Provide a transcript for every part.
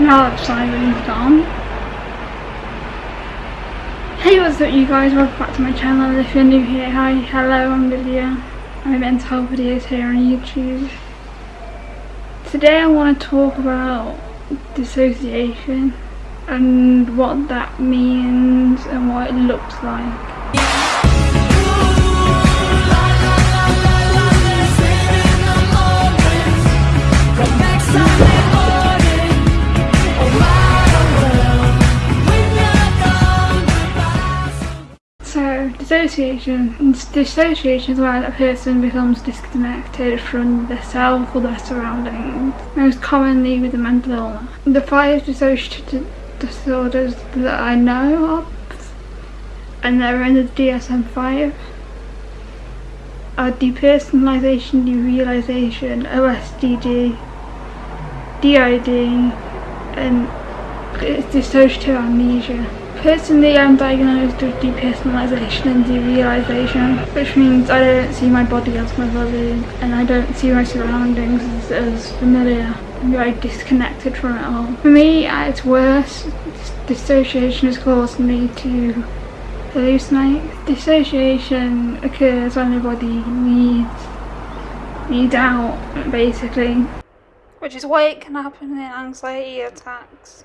Now that siren's gone. Hey what's up you guys, welcome back to my channel. If you're new here, hi, hello, I'm Lydia. I mental health videos here on YouTube. Today I want to talk about dissociation and what that means and what it looks like. So, dissociation. Dissociation is where a person becomes disconnected from their self or their surroundings, most commonly with a mental illness. The five dissociative disorders that I know of, and they're in the DSM-5, are depersonalization, derealization, OSDD, DID, and dissociative amnesia. Personally, I'm diagnosed with depersonalization and derealization, which means I don't see my body as my body, and I don't see my surroundings as, as familiar. I'm very disconnected from it all. For me, at its worst, dissociation has caused me to hallucinate. Dissociation occurs when the body needs, needs out, basically. Which is why it can happen in anxiety attacks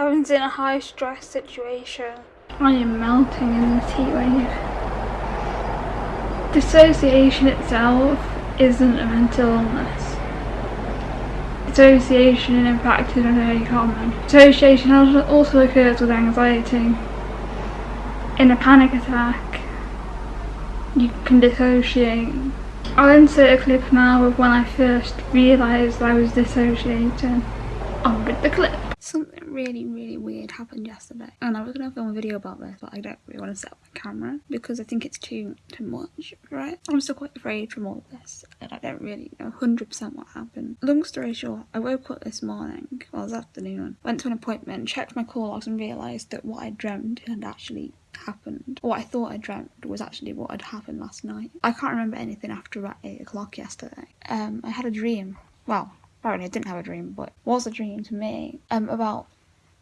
happens in a high stress situation. I am melting in this heat wave. Dissociation itself isn't a mental illness. Dissociation in fact is very common. Dissociation also occurs with anxiety. In a panic attack, you can dissociate. I'll insert a clip now of when I first realised I was dissociating. On with the clip. Really, really weird happened yesterday. And I was going to film a video about this, but I don't really want to set up my camera because I think it's too, too much, right? I'm still quite afraid from all this and I don't really know 100% what happened. Long story short, I woke up this morning, well, this afternoon, went to an appointment, checked my call logs and realised that what I dreamed had actually happened. What I thought I dreamt was actually what had happened last night. I can't remember anything after about 8 o'clock yesterday. Um, I had a dream. Well, apparently I didn't have a dream, but was a dream to me um, about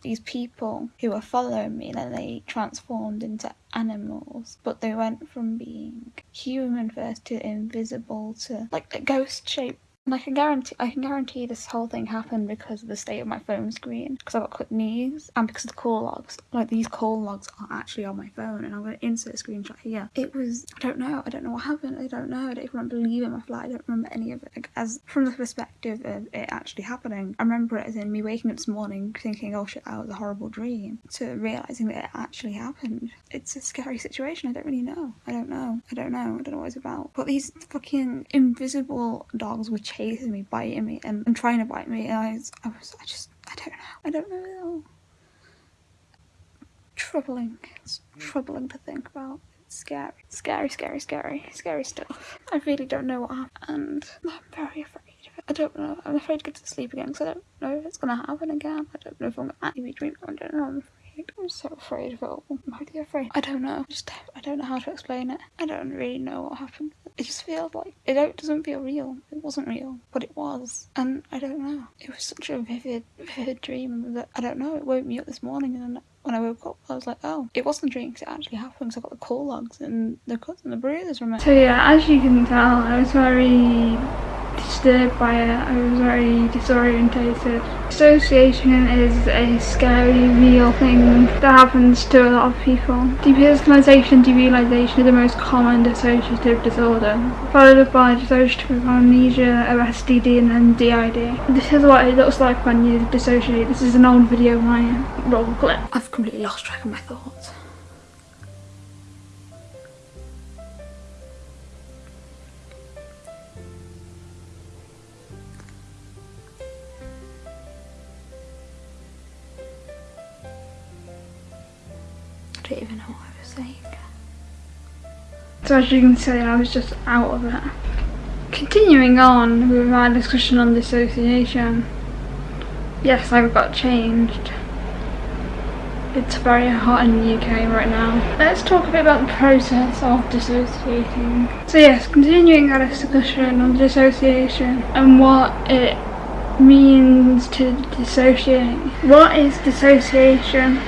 these people who were following me and they transformed into animals but they went from being human first to invisible to like a ghost shape and I can guarantee I can guarantee this whole thing happened because of the state of my phone screen because I've got clipped knees and because of the call logs. Like these call logs are actually on my phone and I'm to insert a screenshot here. It was I don't know I don't know what happened I don't know I don't even believe in my flight I don't remember any of it. Like, as from the perspective of it actually happening I remember it as in me waking up this morning thinking oh shit that was a horrible dream to realizing that it actually happened. It's a scary situation I don't really know I don't know I don't know I don't know what it's about. But these fucking invisible dogs were me, biting me, and, and trying to bite me. And I was, I was, I just, I don't know. I don't know. Troubling. It's troubling to think about. It's scary. Scary, scary, scary, scary stuff. I really don't know what happened. And I'm very afraid of it. I don't know. I'm afraid to get to sleep again because I don't know if it's going to happen again. I don't know if I'm going to actually be dreaming. I don't know. I'm afraid. I'm so afraid of it all. I'm really afraid. I don't know. Just I don't know how to explain it. I don't really know what happened. It just feels like it doesn't feel real. It wasn't real, but it was, and I don't know. It was such a vivid, vivid dream that I don't know. It woke me up this morning, and when I woke up, I was like, oh, it wasn't a dream because it actually happened. Because I got the call logs and the cuts and the bruises from it. So yeah, as you can tell, I was very disturbed by it. I was very disorientated. Dissociation is a scary, real thing that happens to a lot of people. Depersonalization, derealization is the most common dissociative disorder, followed by dissociative amnesia, OSDD, and then DID. This is what it looks like when you dissociate. This is an old video, my roll clip. I've completely lost track of my thoughts. Don't even know what I was saying. So as you can see, I was just out of it. Continuing on with our discussion on dissociation. Yes, I've got changed. It's very hot in the UK right now. Let's talk a bit about the process of dissociating. So yes, continuing our discussion on dissociation and what it means to dissociate. What is dissociation?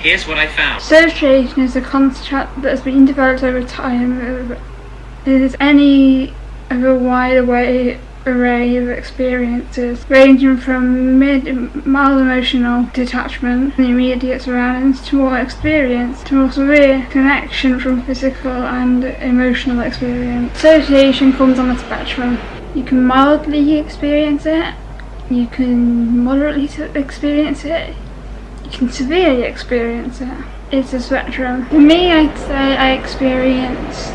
Here's what I found. Dissociation is a concept that has been developed over time. It is any of a wide array, array of experiences, ranging from mid, mild emotional detachment from the immediate surroundings to more experience, to more severe connection from physical and emotional experience. Dissociation comes on a spectrum. You can mildly experience it, you can moderately experience it, you can severely experience it. It's a spectrum. For me, I'd say I experience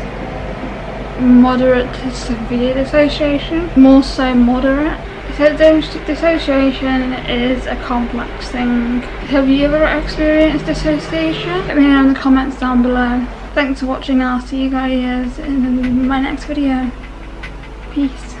moderate to severe dissociation, more so moderate. So dissociation is a complex thing. Have you ever experienced dissociation? Let me know in the comments down below. Thanks for watching, I'll see you guys in my next video. Peace.